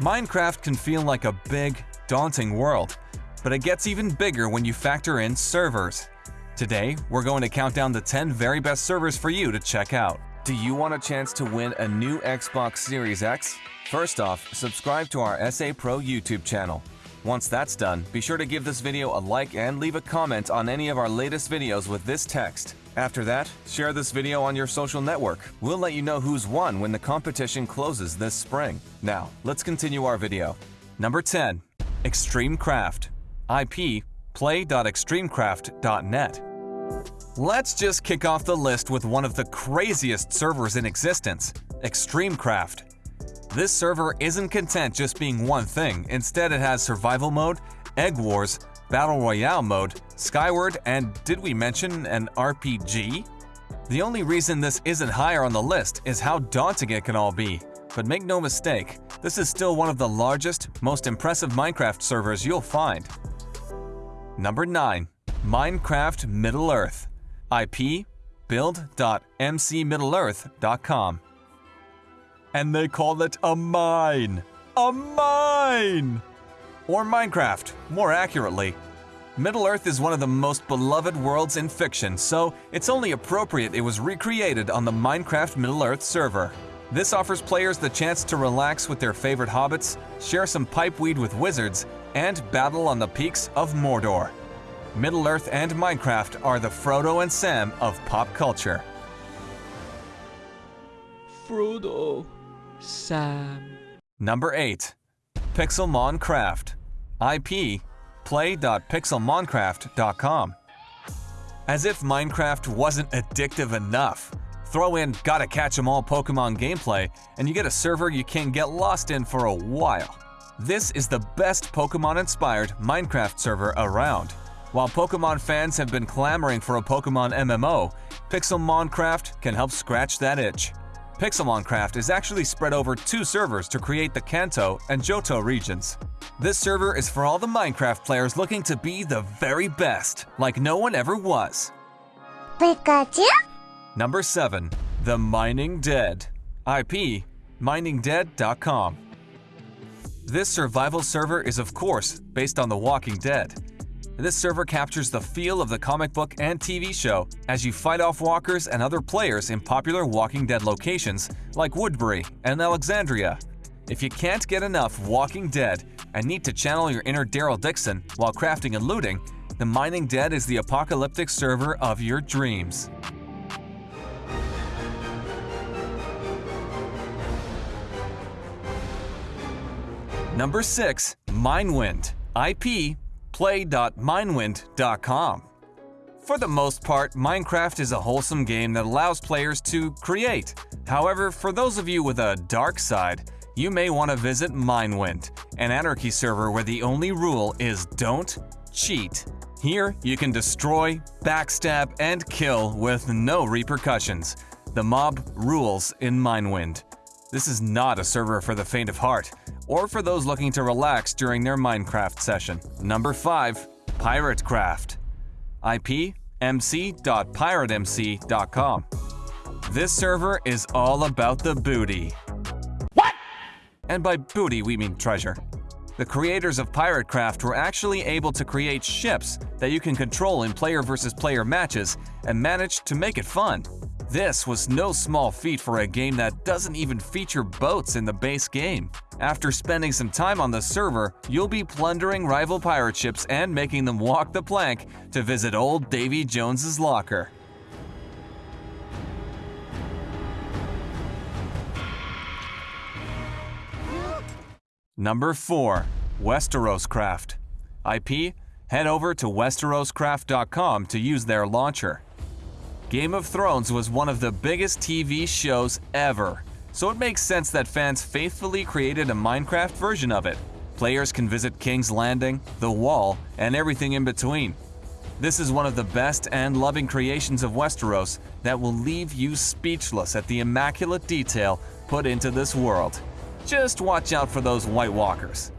Minecraft can feel like a big, daunting world, but it gets even bigger when you factor in servers. Today, we're going to count down the 10 very best servers for you to check out. Do you want a chance to win a new Xbox Series X? First off, subscribe to our SA Pro YouTube channel. Once that's done, be sure to give this video a like and leave a comment on any of our latest videos with this text. After that, share this video on your social network. We'll let you know who's won when the competition closes this spring. Now, let's continue our video. Number 10. Extreme Craft IP play.extremecraft.net Let's just kick off the list with one of the craziest servers in existence, Extremecraft. This server isn't content just being one thing, instead it has survival mode, egg wars, battle royale mode, SkyWars, and did we mention an RPG? The only reason this isn't higher on the list is how daunting it can all be. But make no mistake, this is still one of the largest, most impressive Minecraft servers you'll find. Number 9. Minecraft Middle Earth IP build.mcmiddleearth.com and they call it a mine. A mine! Or Minecraft, more accurately. Middle-earth is one of the most beloved worlds in fiction, so it's only appropriate it was recreated on the Minecraft Middle-earth server. This offers players the chance to relax with their favorite hobbits, share some pipeweed with wizards, and battle on the peaks of Mordor. Middle-earth and Minecraft are the Frodo and Sam of pop culture. Frodo. Sam. Number 8. Pixelmon Craft IP play.pixelmoncraft.com As if Minecraft wasn't addictive enough, throw in gotta catch 'em all Pokemon gameplay and you get a server you can get lost in for a while. This is the best Pokemon-inspired Minecraft server around. While Pokemon fans have been clamoring for a Pokemon MMO, Pixelmoncraft can help scratch that itch. Pixelmoncraft is actually spread over two servers to create the Kanto and Johto regions. This server is for all the Minecraft players looking to be the very best, like no one ever was. Pikachu? Number 7. The Mining Dead IP miningdead.com This survival server is of course based on The Walking Dead. This server captures the feel of the comic book and TV show as you fight off walkers and other players in popular Walking Dead locations like Woodbury and Alexandria. If you can't get enough Walking Dead and need to channel your inner Daryl Dixon while crafting and looting, the Mining Dead is the apocalyptic server of your dreams. Number 6. Minewind IP play.minewind.com. For the most part, Minecraft is a wholesome game that allows players to create. However, for those of you with a dark side, you may want to visit Minewind, an anarchy server where the only rule is don't cheat. Here, you can destroy, backstab, and kill with no repercussions. The mob rules in Minewind. This is not a server for the faint of heart, or for those looking to relax during their Minecraft session. Number 5. Piratecraft ipmc.piratemc.com This server is all about the booty. What? And by booty, we mean treasure. The creators of Piratecraft were actually able to create ships that you can control in player versus player matches and managed to make it fun. This was no small feat for a game that doesn't even feature boats in the base game. After spending some time on the server, you'll be plundering rival pirate ships and making them walk the plank to visit old Davy Jones's locker. Number 4. Westeroscraft IP Head over to westeroscraft.com to use their launcher. Game of Thrones was one of the biggest TV shows ever, so it makes sense that fans faithfully created a Minecraft version of it. Players can visit King's Landing, the Wall, and everything in between. This is one of the best and loving creations of Westeros that will leave you speechless at the immaculate detail put into this world. Just watch out for those White Walkers.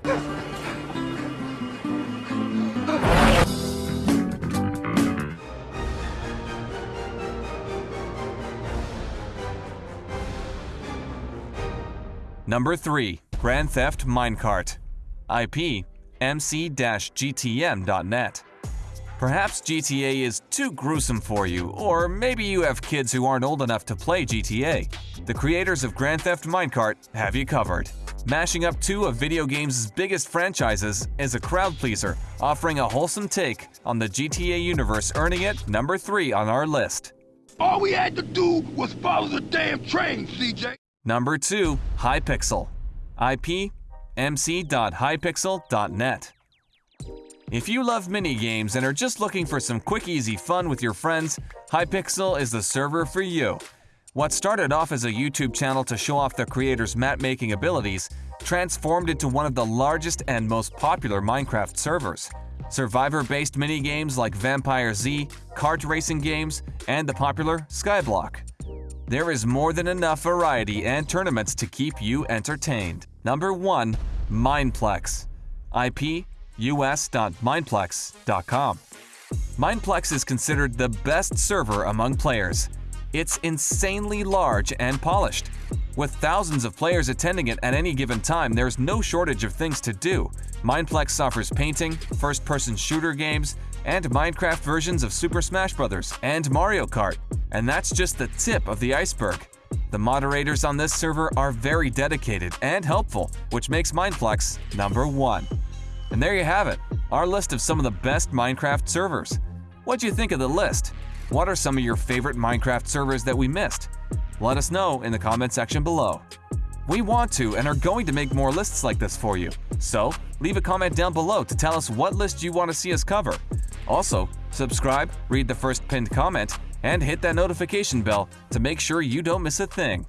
Number 3. Grand Theft Minecart. IP mc-gtm.net. Perhaps GTA is too gruesome for you, or maybe you have kids who aren't old enough to play GTA. The creators of Grand Theft Minecart have you covered. Mashing up two of video games' biggest franchises is a crowd pleaser, offering a wholesome take on the GTA universe, earning it number 3 on our list. All we had to do was follow the damn train, CJ. Number 2, Hypixel. IP mc.hypixel.net. If you love minigames and are just looking for some quick easy fun with your friends, Hypixel is the server for you. What started off as a YouTube channel to show off the creator's map-making abilities transformed into one of the largest and most popular Minecraft servers. Survivor-based minigames like Vampire Z, kart racing games, and the popular Skyblock. There is more than enough variety and tournaments to keep you entertained. Number 1. Mineplex IP us.mineplex.com. Mineplex is considered the best server among players. It's insanely large and polished. With thousands of players attending it at any given time, there's no shortage of things to do. Mineplex offers painting, first-person shooter games, and Minecraft versions of Super Smash Bros. and Mario Kart. And that's just the tip of the iceberg. The moderators on this server are very dedicated and helpful, which makes Mineplex number one. And there you have it, our list of some of the best Minecraft servers. What'd you think of the list? What are some of your favorite Minecraft servers that we missed? Let us know in the comment section below. We want to and are going to make more lists like this for you, so leave a comment down below to tell us what list you want to see us cover. Also, subscribe, read the first pinned comment, and hit that notification bell to make sure you don't miss a thing.